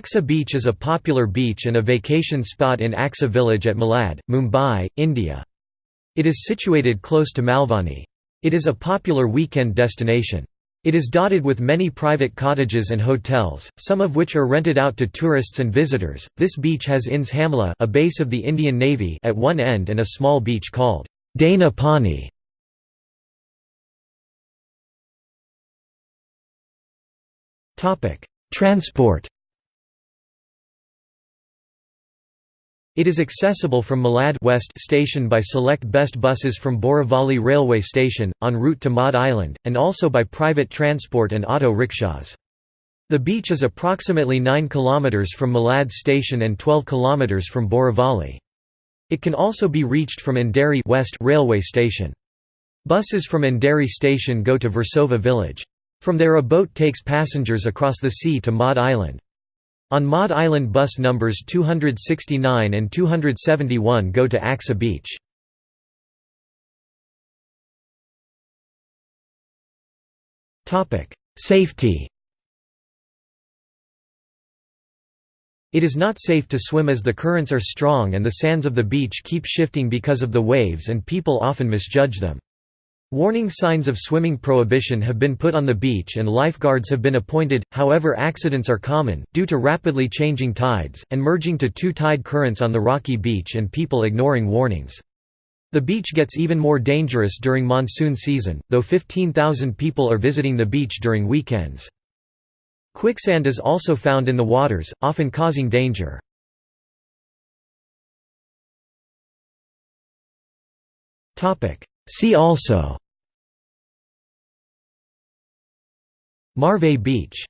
Aksa Beach is a popular beach and a vacation spot in Aksa village at Malad, Mumbai, India. It is situated close to Malvani. It is a popular weekend destination. It is dotted with many private cottages and hotels, some of which are rented out to tourists and visitors. This beach has INS Hamla, a base of the Indian Navy, at one end and a small beach called Dana Pani. Topic: Transport It is accessible from Malad West station by select best buses from Borivali railway station, en route to Madh Island, and also by private transport and auto rickshaws. The beach is approximately 9 km from Malad station and 12 km from Borivali. It can also be reached from Andheri West railway station. Buses from Andheri station go to Versova village. From there a boat takes passengers across the sea to Madh Island. On Madh Island bus numbers 269 and 271 go to Aksa Beach. Safety It is not safe to swim as the currents are strong and the sands of the beach keep shifting because of the waves and people often misjudge them. Warning signs of swimming prohibition have been put on the beach and lifeguards have been appointed, however accidents are common, due to rapidly changing tides, and merging to two tide currents on the rocky beach and people ignoring warnings. The beach gets even more dangerous during monsoon season, though 15,000 people are visiting the beach during weekends. Quicksand is also found in the waters, often causing danger. See also Marve Beach